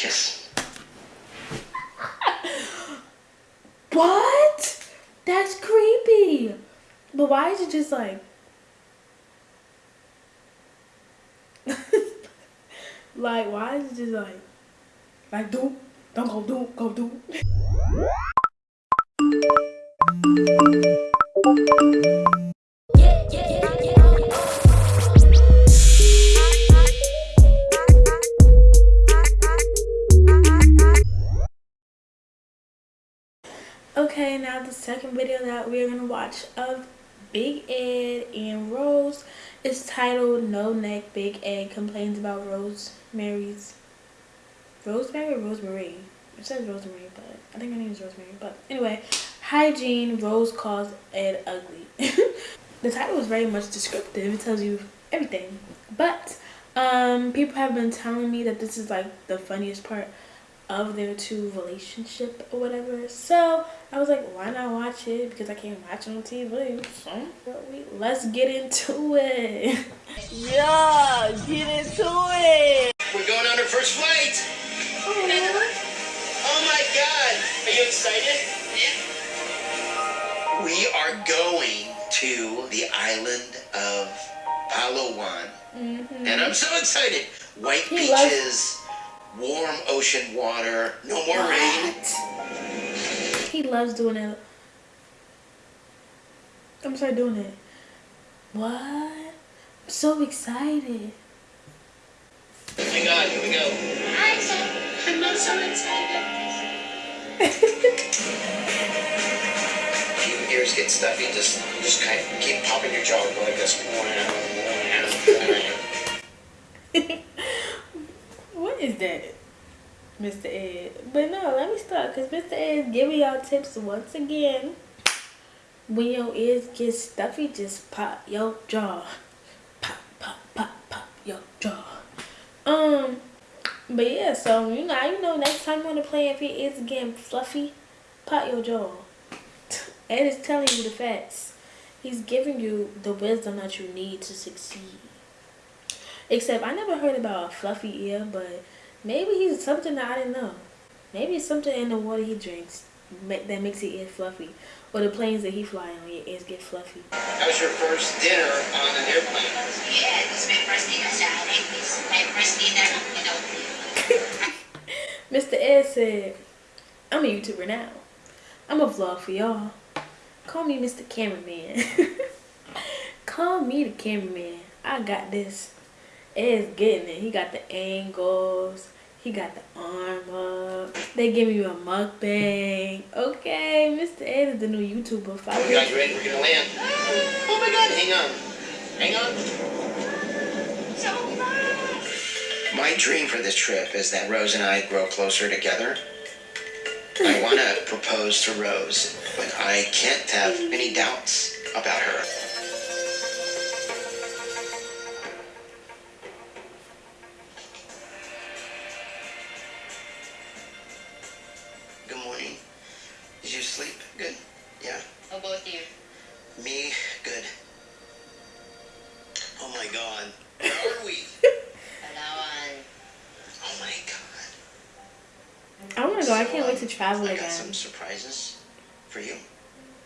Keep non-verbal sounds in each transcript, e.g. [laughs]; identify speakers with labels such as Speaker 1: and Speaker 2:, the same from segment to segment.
Speaker 1: kiss. [laughs]
Speaker 2: what? That's creepy. But why is it just like... [laughs] like, why is it just like... Like, do, don't go do, go do. Okay, [laughs] of Big Ed and Rose is titled No Neck Big Ed Complains About Rosemary's Rosemary Rosemary? It says Rosemary, but I think her name is Rosemary. But anyway, hygiene, Rose calls Ed ugly. [laughs] the title is very much descriptive. It tells you everything. But um people have been telling me that this is like the funniest part of their two relationship or whatever. So I was like, why not watch it? Because I can't watch it on TV. So let's get into it. [laughs] yeah, get into it.
Speaker 1: We're going on our first flight. Oh, oh my God. Are you excited? Yeah. We are going to the island of Palawan. Mm -hmm. And I'm so excited. White he beaches warm ocean water, no more what? rain.
Speaker 2: He loves doing it. I'm sorry doing it. What? I'm so excited.
Speaker 1: Hang on, here we go. I'm so, I'm not so excited. your ears get stuffy, just just kind of keep popping your jaw going like this. [laughs]
Speaker 2: is that? Mr. Ed. But no, let me start because Mr. Ed giving y'all tips once again. When your ears get stuffy, just pop your jaw. Pop, pop, pop, pop your jaw. Um, but yeah, so you know, you know, next time you want to play, if your ears getting fluffy, pop your jaw. Ed is telling you the facts. He's giving you the wisdom that you need to succeed. Except I never heard about a fluffy ear, but maybe he's something that I didn't know. Maybe it's something in the water he drinks that makes his ear fluffy. Or the planes that he fly on, your ears get fluffy.
Speaker 1: How's your first dinner on an airplane?
Speaker 3: Yeah, it was my first dinner sa It's my first dinner,
Speaker 2: you know. [laughs] Mr. Ed said, I'm a YouTuber now. I'm a vlog for y'all. Call me Mr. Cameraman. [laughs] Call me the cameraman. I got this. Ed's getting it. He got the angles. He got the arm up. They give you a mukbang. Okay, Mr. Ed is the new YouTuber.
Speaker 1: Follow oh God, you ready? We're gonna land. Oh my God! Hang on. Hang on. So My dream for this trip is that Rose and I grow closer together. I want to propose to Rose, but I can't have any doubts about her.
Speaker 2: Travel
Speaker 1: I
Speaker 2: again. I
Speaker 1: got some surprises for you.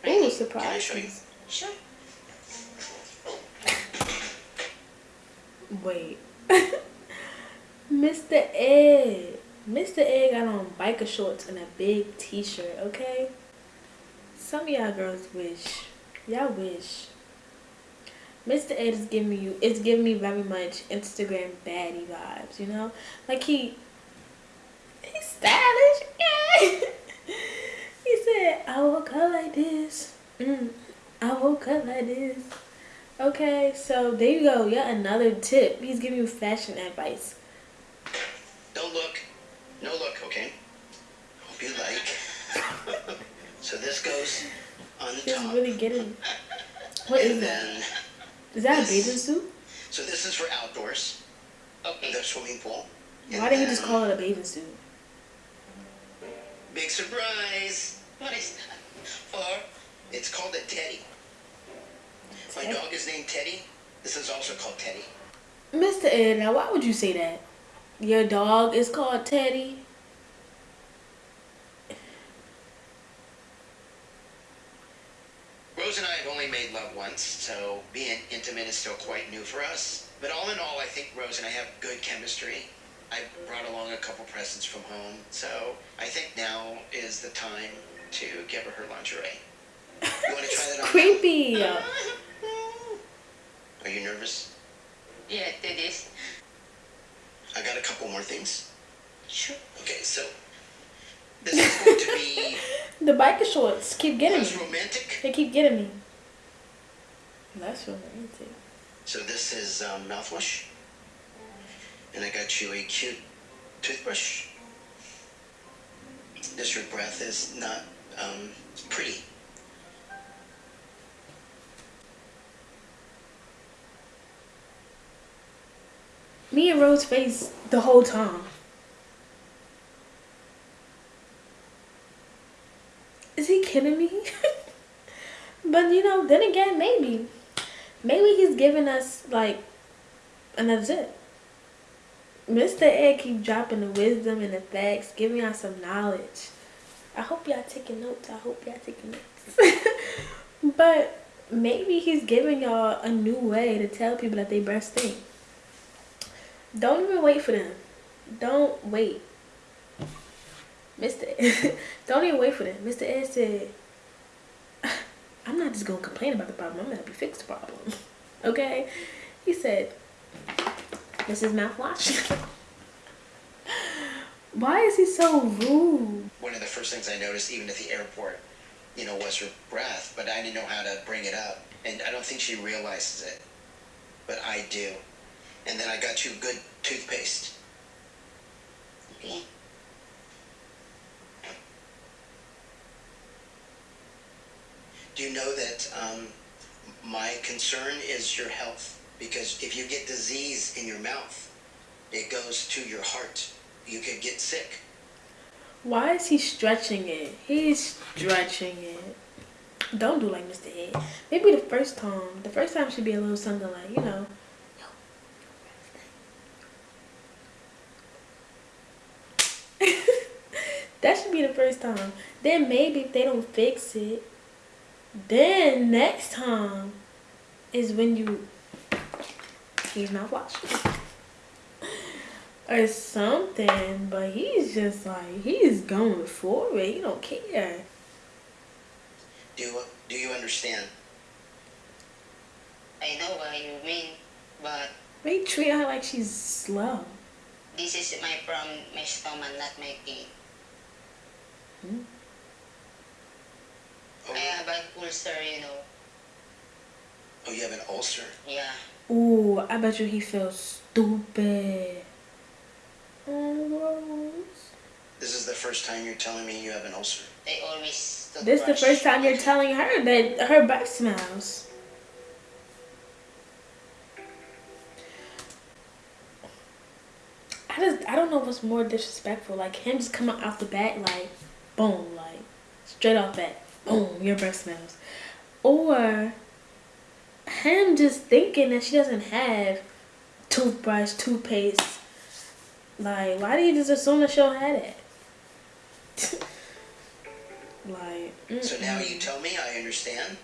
Speaker 2: Ooh, surprise. Can
Speaker 1: I show you?
Speaker 3: Sure.
Speaker 2: Wait. Mr. Ed. Mr. Ed got on biker shorts and a big t-shirt, okay? Some of y'all girls wish. Y'all wish. Mr. Ed is giving you, it's giving me very much Instagram baddie vibes, you know? Like he, he's stylish Yeah. [laughs] he said, I woke up like this. Mm, I woke up like this. Okay, so there you go. Yeah, another tip. He's giving you fashion advice.
Speaker 1: Don't look. No look, okay? Hope you like. [laughs] so this goes on the
Speaker 2: He's
Speaker 1: top.
Speaker 2: really getting. What and is that? Is that this, a bathing suit?
Speaker 1: So this is for outdoors. Okay. The swimming pool.
Speaker 2: Why didn't he just call it a bathing suit?
Speaker 1: Surprise! What is that? Or, it's called a teddy. My dog is named Teddy. This is also called Teddy.
Speaker 2: Mr. Ed, now why would you say that? Your dog is called Teddy?
Speaker 1: Rose and I have only made love once, so being intimate is still quite new for us. But all in all, I think Rose and I have good chemistry. I brought along a couple presents from home, so I think now is the time to give her her lingerie. You want to try that on?
Speaker 2: Creepy. [laughs]
Speaker 1: Are you nervous?
Speaker 3: Yeah, it is.
Speaker 1: I got a couple more things.
Speaker 3: Sure.
Speaker 1: Okay, so this is going to be [laughs]
Speaker 2: the biker shorts keep getting
Speaker 1: less
Speaker 2: me.
Speaker 1: romantic.
Speaker 2: They keep getting me. Less romantic.
Speaker 1: So this is um, mouthwash, and I got you a cute toothbrush. This your breath is not um, pretty.
Speaker 2: Me and Rose face the whole time. Is he kidding me? [laughs] but you know, then again, maybe. Maybe he's giving us like another tip. Mr. Ed keep dropping the wisdom and the facts, giving y'all some knowledge. I hope y'all taking notes. I hope y'all taking notes. [laughs] but maybe he's giving y'all a new way to tell people that they breast stink. Don't even wait for them. Don't wait. Mr. Ed, [laughs] don't even wait for them. Mr. Ed said, I'm not just going to complain about the problem. I'm going to help you fix the problem. [laughs] okay? He said, this is mouthwash. [laughs] Why is he so rude?
Speaker 1: One of the first things I noticed, even at the airport, you know, was her breath, but I didn't know how to bring it up, and I don't think she realizes it, but I do. And then I got you good toothpaste.
Speaker 3: Okay.
Speaker 1: Do you know that um, my concern is your health? Because if you get disease in your mouth, it goes to your heart. You could get sick.
Speaker 2: Why is he stretching it? He's stretching it. Don't do like Mr. Ed. Maybe the first time. The first time should be a little something like, you know. [laughs] that should be the first time. Then maybe if they don't fix it, then next time is when you use mouthwash or something. But he's just like he's going for it. He don't care.
Speaker 1: Do you, do you understand?
Speaker 3: I know what you mean, but
Speaker 2: They treat her like she's slow.
Speaker 3: this is my from my stomach, not my teeth. Hmm?
Speaker 1: Oh,
Speaker 3: I have an ulcer, you know.
Speaker 1: oh, you have an ulcer.
Speaker 3: Yeah.
Speaker 2: Ooh, I bet you he feels stupid. Oh,
Speaker 1: This is the first time you're telling me you have an ulcer.
Speaker 3: I always
Speaker 2: This is
Speaker 3: the
Speaker 2: first time you're telling her that her breath smells. I just I don't know what's more disrespectful, like him just coming off the bat like, boom, like straight off bat, boom, your breath smells, or him just thinking that she doesn't have toothbrush, toothpaste. Like, why do you just assume that she don't have it? [laughs] like, mm.
Speaker 1: So now you tell me I understand.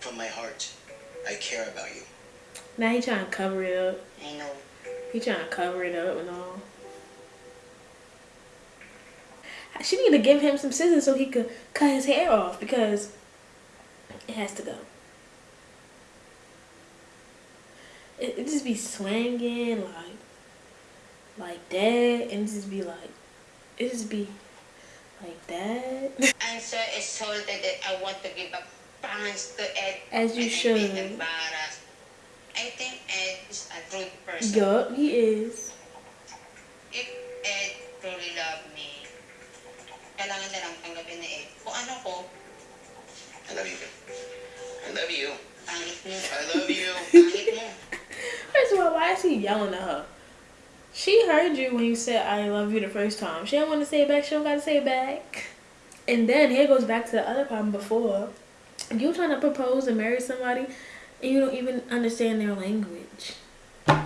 Speaker 1: From my heart, I care about you.
Speaker 2: now he trying to cover it up.
Speaker 3: I know.
Speaker 2: He trying to cover it up and all. She need to give him some scissors so he could cut his hair off because it has to go. It, it just be swinging like like that and just be like it just be like that.
Speaker 3: I'm so exalted that I want to give up thanks to Ed.
Speaker 2: As you
Speaker 3: and
Speaker 2: should.
Speaker 3: I'm being embarrassed. I think Ed is a rude person.
Speaker 2: yup, he is.
Speaker 3: If Ed truly loved me, kailangan na lang tanggapin ni Ed. Kung ano ko,
Speaker 1: I love you. I love you.
Speaker 3: pangit mo.
Speaker 1: I love you.
Speaker 3: Pangit mo.
Speaker 2: First of all, why is he yelling at her? She heard you when you said I love you the first time. She don't want to say it back. She don't got to say it back. And then here goes back to the other problem before. You trying to propose and marry somebody and you don't even understand their language.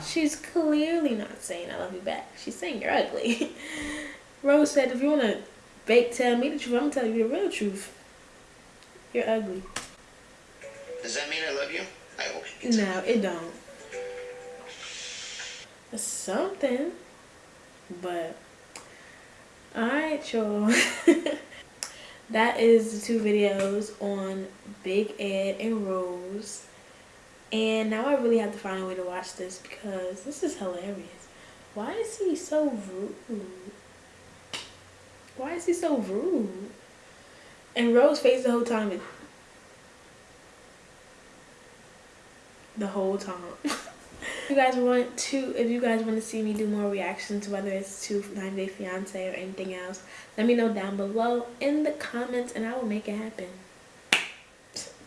Speaker 2: She's clearly not saying I love you back. She's saying you're ugly. [laughs] Rose said if you want to fake tell me the truth, I'm going to tell you the real truth. You're ugly.
Speaker 1: Does that mean I love you? I hope
Speaker 2: No, it don't. Something. But alright y'all. [laughs] that is the two videos on Big Ed and Rose. And now I really have to find a way to watch this because this is hilarious. Why is he so rude? Why is he so rude? And Rose face the whole time the whole time. [laughs] if you guys want to, if you guys want to see me do more reactions, whether it's to 90 Day Fiance or anything else, let me know down below in the comments and I will make it happen.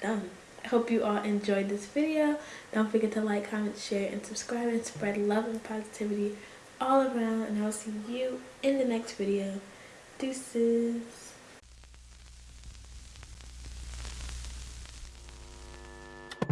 Speaker 2: Done. I hope you all enjoyed this video. Don't forget to like, comment, share, and subscribe and spread love and positivity all around. And I'll see you in the next video. Deuces.